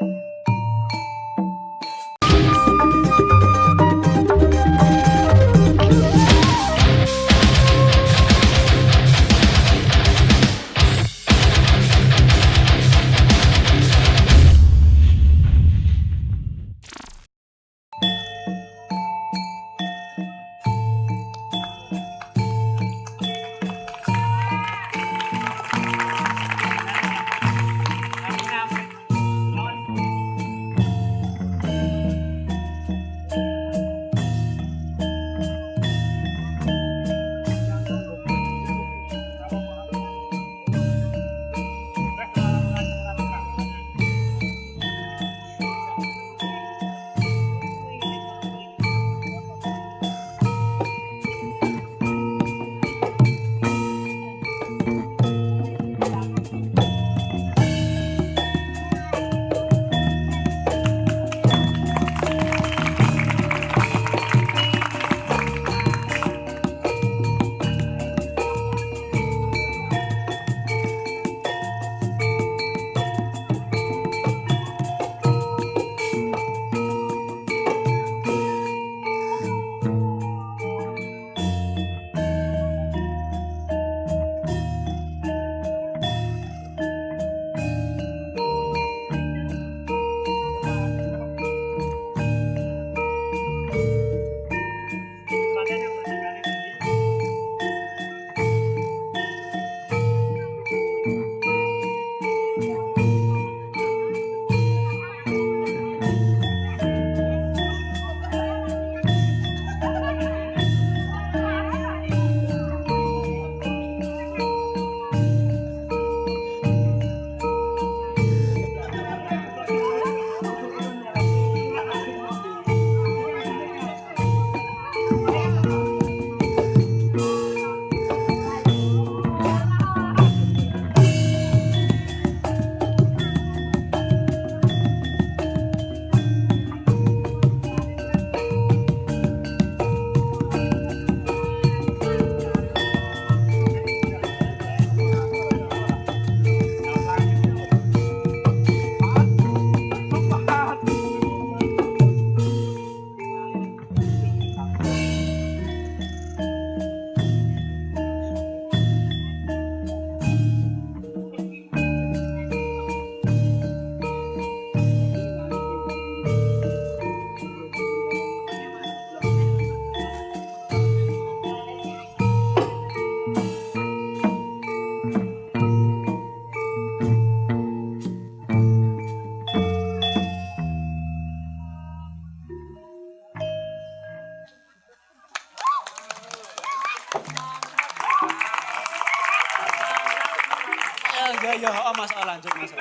you ya ya oh mas oh lanjut mas